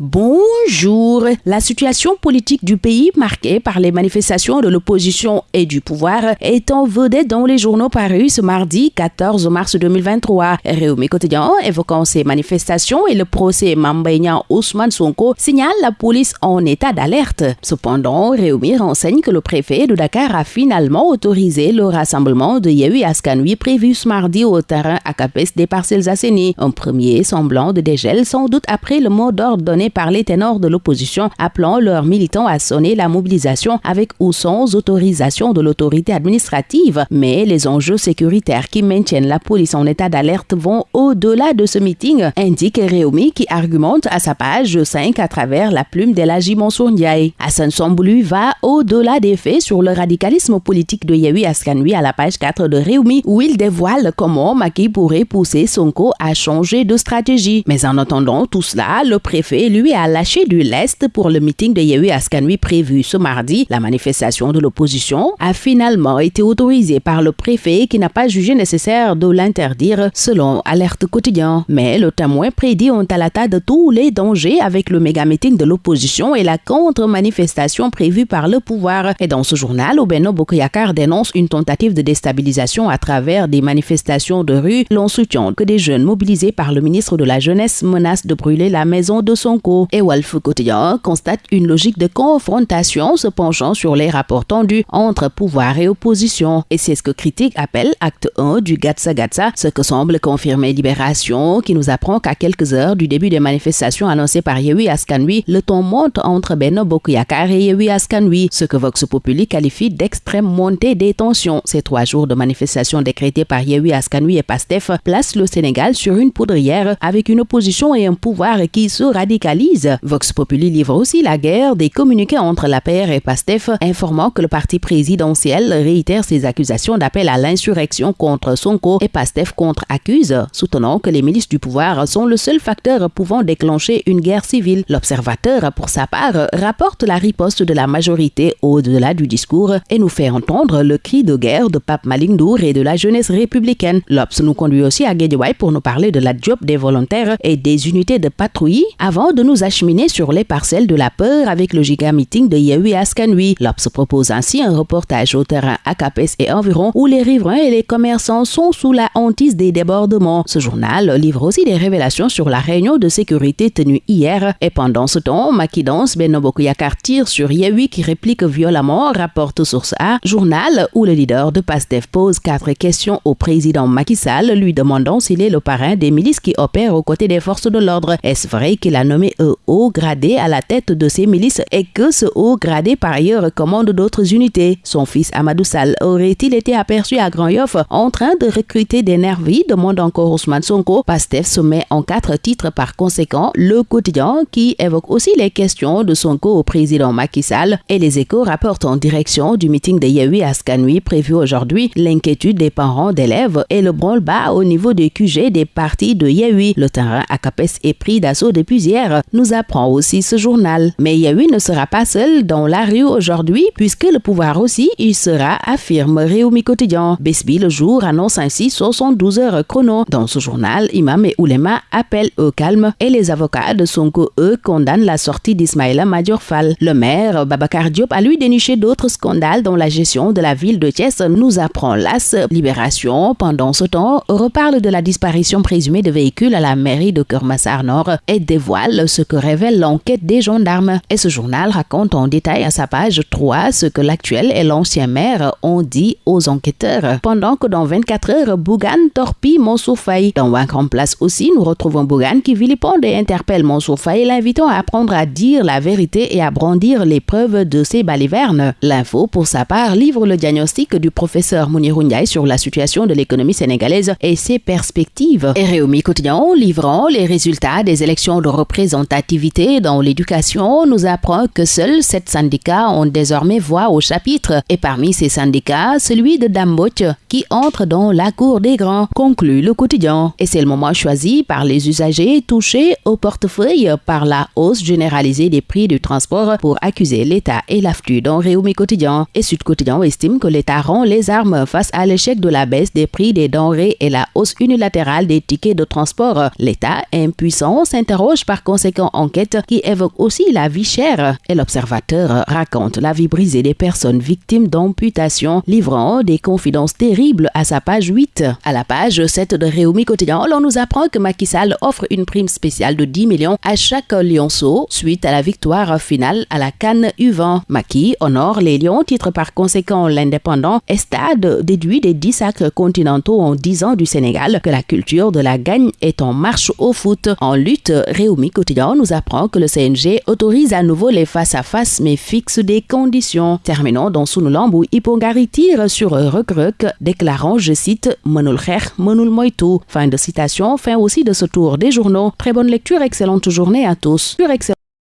Bonjour. La situation politique du pays marquée par les manifestations de l'opposition et du pouvoir est en vedette dans les journaux parus ce mardi 14 mars 2023. Réumi Quotidien, évoquant ces manifestations et le procès Mambaignan Ousmane Sonko, signale la police en état d'alerte. Cependant, Réumi renseigne que le préfet de Dakar a finalement autorisé le rassemblement de Yehui Askanui prévu ce mardi au terrain à Capes des parcelles assainies. Un premier semblant de dégel sans doute après le mot d'ordre donné par les ténors de l'opposition appelant leurs militants à sonner la mobilisation avec ou sans autorisation de l'autorité administrative. Mais les enjeux sécuritaires qui maintiennent la police en état d'alerte vont au-delà de ce meeting, indique Réumi qui argumente à sa page 5 à travers la plume d'Elagi Mansour Ndiaye. Hassan Samboulu va au-delà des faits sur le radicalisme politique de Yehui Askanui à la page 4 de Réumi où il dévoile comment Maki pourrait pousser Sonko à changer de stratégie. Mais en attendant tout cela, le préfet lui a lâché du lest pour le meeting de Yehui Askanui prévu ce mardi. La manifestation de l'opposition a finalement été autorisée par le préfet qui n'a pas jugé nécessaire de l'interdire selon Alerte Quotidien. Mais le témoin prédit en talata de tous les dangers avec le méga meeting de l'opposition et la contre-manifestation prévue par le pouvoir. Et dans ce journal, Obeno Bokoyakar dénonce une tentative de déstabilisation à travers des manifestations de rue. L'on soutient que des jeunes mobilisés par le ministre de la Jeunesse menacent de brûler la maison de son et Quotidien constate une logique de confrontation se penchant sur les rapports tendus entre pouvoir et opposition. Et c'est ce que Critique appelle acte 1 du Gatsa Gatsa, ce que semble confirmer Libération, qui nous apprend qu'à quelques heures du début des manifestations annoncées par Yehui Askanui, le ton monte entre Beno Bokuyakar et Yehui Askanui, ce que Vox Populi qualifie d'extrême montée des tensions. Ces trois jours de manifestations décrétées par Yehui Askanui et Pastef placent le Sénégal sur une poudrière avec une opposition et un pouvoir qui se radicalisent Vox Populi livre aussi la guerre des communiqués entre la PR et PASTEF, informant que le parti présidentiel réitère ses accusations d'appel à l'insurrection contre Sonko et PASTEF contre-accuse, soutenant que les milices du pouvoir sont le seul facteur pouvant déclencher une guerre civile. L'observateur, pour sa part, rapporte la riposte de la majorité au-delà du discours et nous fait entendre le cri de guerre de Pape Malindour et de la jeunesse républicaine. L'Obs nous conduit aussi à Guédiouaï pour nous parler de la job des volontaires et des unités de patrouille avant de nous acheminer sur les parcelles de la peur avec le giga meeting de Yehui Askanui. L'Obs propose ainsi un reportage au terrain à Capes et environ où les riverains et les commerçants sont sous la hantise des débordements. Ce journal livre aussi des révélations sur la réunion de sécurité tenue hier et pendant ce temps, Makidance Benobokuyakar tire sur Yehui qui réplique violemment, rapporte source A, journal où le leader de PASTEF pose quatre questions au président Macky Sall lui demandant s'il est le parrain des milices qui opèrent aux côtés des forces de l'ordre. Est-ce vrai qu'il a nommé un haut gradé à la tête de ces milices et que ce haut gradé par ailleurs commande d'autres unités. Son fils Amadou Sall aurait-il été aperçu à Grand Yoff en train de recruter des nervis demande encore Ousmane Sonko. Pastef se met en quatre titres par conséquent le quotidien qui évoque aussi les questions de Sonko au président Macky Sall et les échos rapportent en direction du meeting de Yehui Askanui prévu aujourd'hui l'inquiétude des parents d'élèves et le branle-bas au niveau des QG des partis de Yehui. Le terrain à Capes est pris d'assaut depuis hier nous apprend aussi ce journal. Mais Yehui ne sera pas seul dans la rue aujourd'hui puisque le pouvoir aussi y sera, affirme Réumi Quotidien. Besbi le jour annonce ainsi 72 heures chrono. Dans ce journal, Imam et Oulema appellent au calme et les avocats de Sonko, eux, condamnent la sortie d'Ismaïla Fall. Le maire, Babacar Diop, a lui déniché d'autres scandales dans la gestion de la ville de Thiès, nous apprend l'AS. Libération, pendant ce temps, reparle de la disparition présumée de véhicules à la mairie de Kermassar Nord et dévoile ce que révèle l'enquête des gendarmes. Et ce journal raconte en détail à sa page 3 ce que l'actuel et l'ancien maire ont dit aux enquêteurs. Pendant que dans 24 heures, Bougan torpille Mansour Faye. Dans Grand Place aussi, nous retrouvons Bougan qui vilipende et interpelle Mansour Faye, l'invitant à apprendre à dire la vérité et à brandir les preuves de ses balivernes. L'info, pour sa part, livre le diagnostic du professeur Mounir sur la situation de l'économie sénégalaise et ses perspectives. Et Réumi Quotidien, livrant les résultats des élections de représentation activité dans l'éducation nous apprend que seuls sept syndicats ont désormais voix au chapitre et parmi ces syndicats, celui de Damboch qui entre dans la cour des grands, conclut le quotidien. Et c'est le moment choisi par les usagers touchés au portefeuille par la hausse généralisée des prix du transport pour accuser l'État et l'afflux dans Réumi Quotidien. Et Sud Quotidien estime que l'État rend les armes face à l'échec de la baisse des prix des denrées et la hausse unilatérale des tickets de transport. L'État impuissant s'interroge par conséquent enquête qui évoque aussi la vie chère. Et l'observateur raconte la vie brisée des personnes victimes d'amputation, livrant des confidences terribles à sa page 8. À la page 7 de Réumi Quotidien, l'on nous apprend que Macky Sall offre une prime spéciale de 10 millions à chaque lionceau suite à la victoire finale à la Cannes U20. Macky honore les lions, titre par conséquent l'indépendant, et stade déduit des 10 sacres continentaux en 10 ans du Sénégal que la culture de la gagne est en marche au foot. En lutte, Réumi Quotidien nous apprend que le CNG autorise à nouveau les face-à-face mais fixe des conditions. Terminons dans Sunulamb où Ipongari tire sur Recruc, déclarant, je cite, Monul Moitu. Fin de citation, fin aussi de ce tour des journaux. Très bonne lecture, excellente journée à tous.